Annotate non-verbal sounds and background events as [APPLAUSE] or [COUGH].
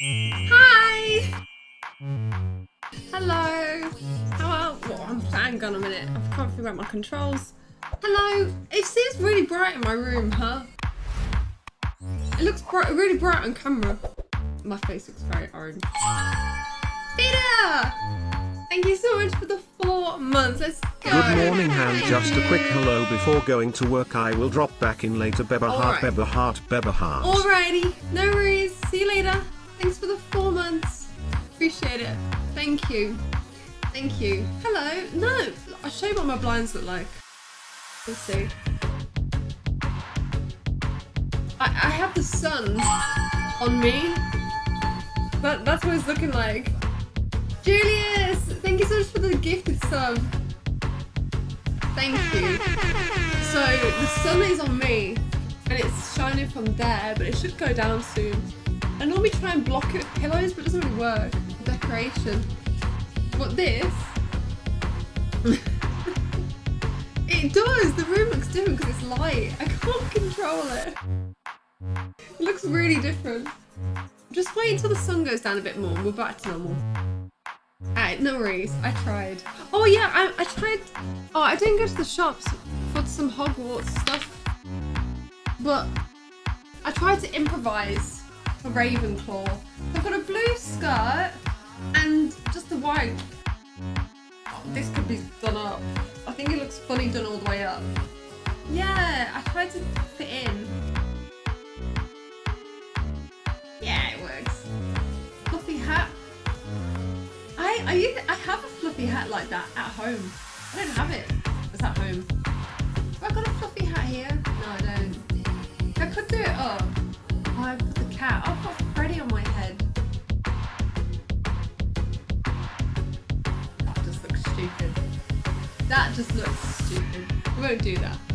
Hi! Hello! How are... Well, I'm hang on a minute. I can't figure out my controls. Hello! It seems really bright in my room, huh? It looks bright, really bright on camera. My face looks very orange. Peter! Thank you so much for the four months. Let's go. Good morning. Thank Just a quick hello before going to work. I will drop back in later. Beba heart, Alright. Beba heart, Beba heart. Alrighty, no worries. See you later. Thanks for the four months. Appreciate it. Thank you. Thank you. Hello. No, I'll show you what my blinds look like. Let's see. I, I have the sun on me. That, that's what it's looking like. Julius, thank you so much for the gifted sub. Thank you. So the sun is on me and it's shining from there, but it should go down soon. I normally try and block it with pillows, but it doesn't really work. Decoration. But this, [LAUGHS] it does. The room looks different because it's light. I can't [LAUGHS] control it. It looks really different. Just wait until the sun goes down a bit more we're back to normal. Alright, no worries. I tried. Oh yeah, I, I tried. Oh, I didn't go to the shops for some Hogwarts stuff. But I tried to improvise for Ravenclaw. I've got a blue skirt and just a white. This could be done up. I think it looks funny done all the way up. Yeah, I tried to fit in. Yeah, it works. Fluffy hat. I I, use- I have a fluffy hat like that at home. I don't have it. It's at home. Have I got a fluffy hat here? No, I don't. I could do it up. I put the cat. I've got Freddy on my head. That just looks stupid. That just looks stupid. We won't do that.